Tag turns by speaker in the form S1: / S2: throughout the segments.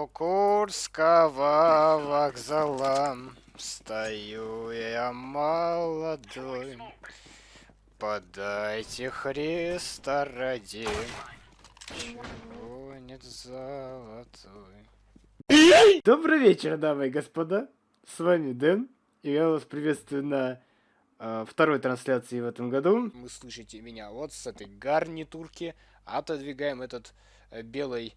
S1: У Курского вокзала стою я молодой. Подайте Христа ради, чего нет золотой. Добрый вечер, дамы и господа. С вами Дэн, и я вас приветствую на э, второй трансляции в этом году. Вы слышите меня вот с этой гарнитурки. Отодвигаем этот э, белый,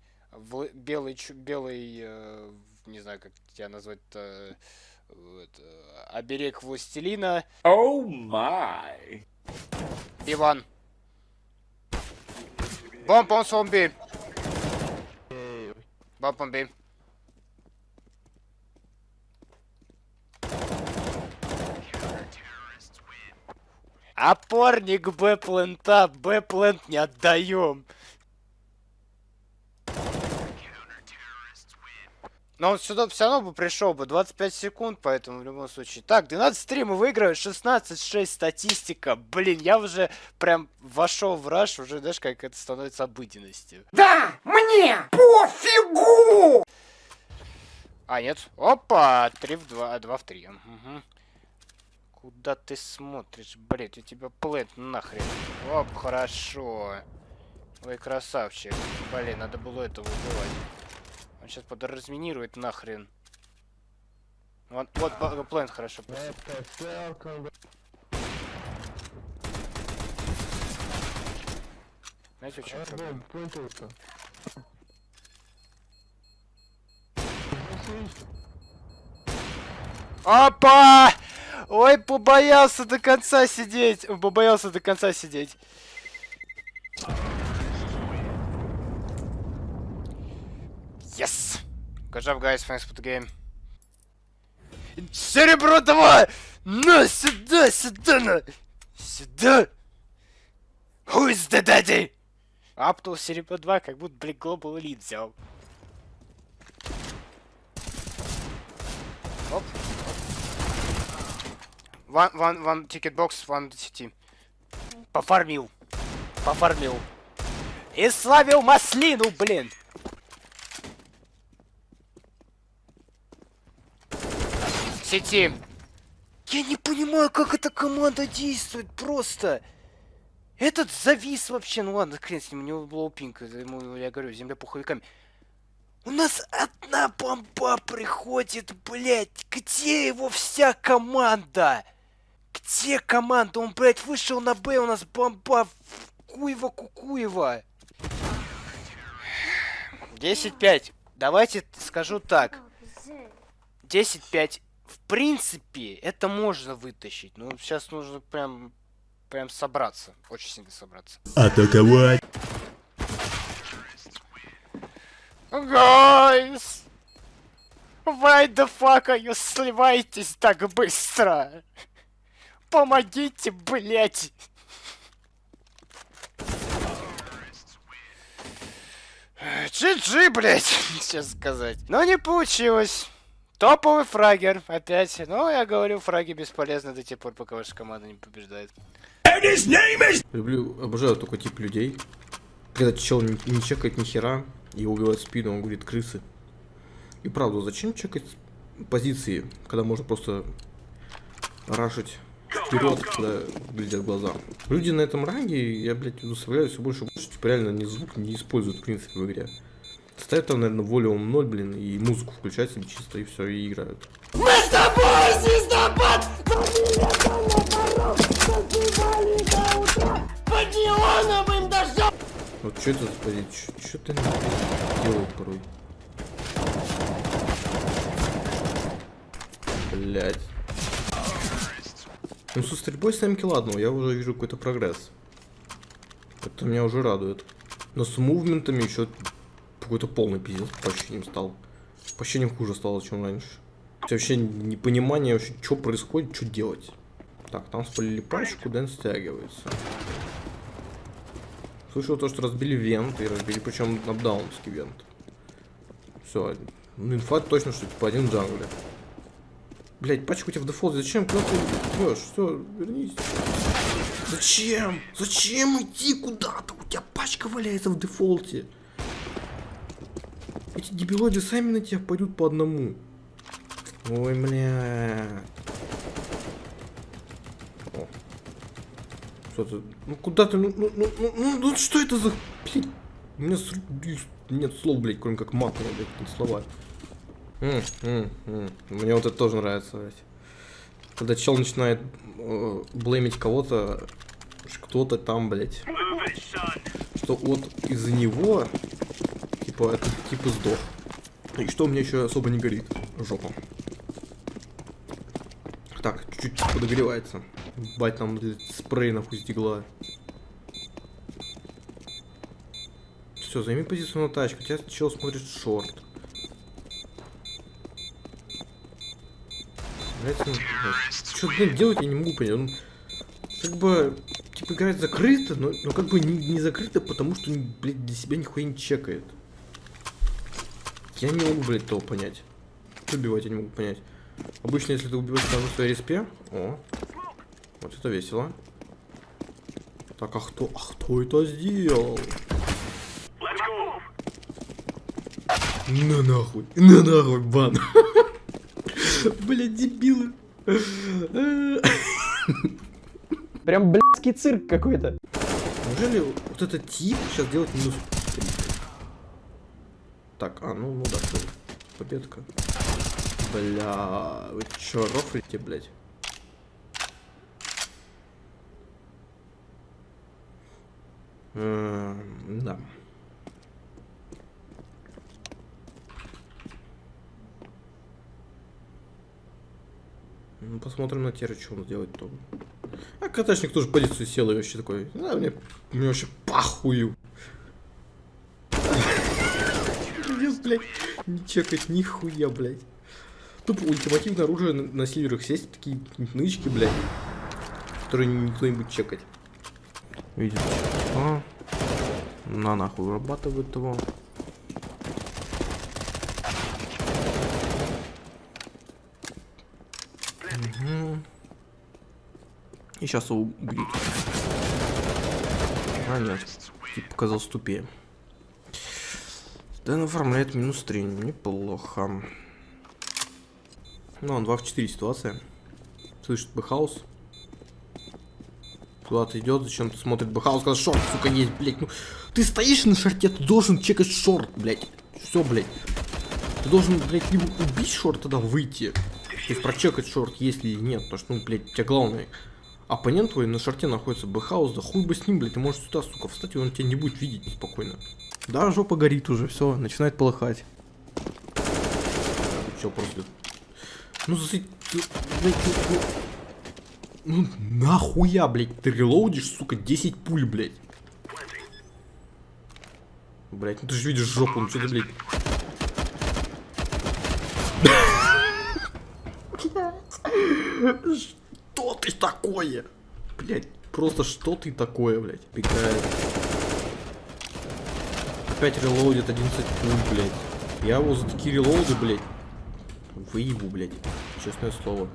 S1: белый, белый, э, не знаю, как тебя назвать-то, э, оберег властелина.
S2: Оу oh май!
S1: B1. Bomb on zombie. Bomb on B. Опорник Б-плента, Б-плент не отдаем. Но он сюда все равно бы пришел бы. 25 секунд, поэтому в любом случае. Так, 12-3 мы выигрываем, 16-6 статистика. Блин, я уже прям вошел в раш, уже знаешь, как это становится обыденностью.
S3: Да, мне пофигу!
S1: А, нет. Опа, 3 в 2, 2 в 3. Угу. Куда ты смотришь, блядь, у тебя плент нахрен. Оп, хорошо. Ой, красавчик. Блин, надо было этого убивать. Он сейчас подразминирует нахрен. Вот, вот плент хорошо. Знаете, что проблема? Опа! Ой, побоялся до конца сидеть. Побоялся до конца сидеть. Good job, guys. Thanks for the game. Серебро давай! На, сюда, сюда, на! Сюда! Who is the daddy? Аптул серебро 2, как будто, блин, Global Elite взял. Оп. One, one, one ticket box, one CT. Пофармил. Пофармил. И славил маслину, блин! Сети. Я не понимаю, как эта команда действует просто. Этот завис вообще. Ну ладно, хрен с ним, у него была пинка. Ему, я говорю, земля пуховиками. У нас одна бомба приходит, блядь. Где его вся команда? Где команда? Он, блядь, вышел на Б, у нас бомба Куева Кукуева. 10-5. Давайте скажу так. 10-5 в принципе, это можно вытащить. Но сейчас нужно прям, прям собраться. Очень сильно собраться.
S2: Атаковать!
S1: Guys! Why the fuck are you сливаетесь так быстро? Помогите, блять! GG, блять, сейчас сказать. Но не получилось. Топовый фрагер, опять. Но я говорю, фраги бесполезны до тех пор, пока ваша команда не побеждает.
S4: Люблю, обожаю такой тип людей. Когда чел не, не чекает ни хера, и убивает спину, он говорит крысы. И правда, зачем чекать позиции, когда можно просто рашить вперед, когда глядят глаза. Люди на этом ранге, я, блядь, удостоверяю все больше и больше, типа реально ни звук не используют, в принципе, в игре. Ставят там, наверное, волюм 0, блин, и музыку включать себе чисто, и все, и играют.
S3: Мы с тобой, звездопад! Под неоновым дождем!
S4: Вот что это, смотри, что ты делает порой? Блять. Ну, со стрельбой 7 килл, ладно, я уже вижу какой-то прогресс. Это меня уже радует. Но с мувментами еще какой-то полный пиздец по ощущениям стал. По ощущениям хуже стало, чем раньше. Вообще непонимание, вообще, что происходит, что делать. Так, там спалили пачку, Дэн стягивается. Слышал то, что разбили вент, и разбили, причем апдаунский вент. Все, ну инфа точно, что типа один в джангле. Блять, пачку тебя в дефолте, зачем? Куда ты идешь? Все, вернись. Зачем? Зачем идти куда-то? У тебя пачка валяется в дефолте. Эти дебилоиды сами на тебя пойдут по одному. Ой, бля. О. Что ты? Ну куда ты? Ну, ну, ну, ну, ну, ну что это за... Блин, у меня с... нет слов, блядь, кроме как матного, блядь, слова. М, м, м. Мне вот это тоже нравится, блядь. Когда чел начинает э, блеймить кого-то, кто-то там, блядь. Что вот из-за него, типа, это типа сдох. И что мне еще особо не горит? Жопа. Так, чуть-чуть подогревается. Бать нам блядь, спрей нахуй с дигла. Все, займи позицию на тачку. Тебя чел смотрит шорт. Что, блин, делать я не могу понять. Он как бы, типа, играет закрыто, но, но как бы не, не закрыто, потому что, блядь, для себя нихуя не чекает. Я не могу, блядь, того понять. Убивать я не могу понять. Обычно, если ты убиваешь на своей респе... О, вот это весело. Так, а кто, а кто это сделал? На нахуй, на нахуй, бан. Блядь, дебилы.
S5: Прям блядский цирк какой-то.
S4: Неужели вот этот тип сейчас делает минус 3? Так, а, ну, ну да, победка. Бля, вы чё, рофлите, блядь? Эм, да. Ну, посмотрим на Терра, что он делает то. А катачник тоже позицию сел и вообще такой. Да, мне, мне вообще похую. Мне, блядь, не чекать нихуя, блядь. Тупо ультимативное оружие на, на сесть, такие нычки, блядь. Которые никто не будет чекать. Видите? А, на нахуй вырабатывает его. И сейчас его убьют. А нет, типа показался. Дэн оформляет минус 3, неплохо. Ну, он 2 в 4 ситуация. Слышит Бэхаус. Куда-то идет, зачем-то смотрит Бэхаус, сказал, short, сука, есть, блядь. Ну, ты стоишь на short е, ты должен чекать short, блядь. Все, блядь. Ты должен, блядь, либо убить short, тогда выйти. То есть прочекать short, есть или нет. Потому что, ну, блядь, у тебя главное. Оппонент твой на short е находится Бэхаус, да хуй бы с ним, блядь, ты можешь сюда, сука, встать, и он тебя не будет видеть спокойно. Да, жопа горит уже, все, начинает полыхать. Че, просто... Ну, засыть... Блядь, ну, нахуя, блядь, ты релоудишь, сука, 10 пуль, блядь. Блядь, ну ты же видишь жопу, ну что ты, блядь... Что ты такое? Блядь, просто что ты такое, блядь? Пикает. Опять релоудит 11 пуль, блядь. Я его за такие релоуды, блядь, выебу, блядь. Честное слово.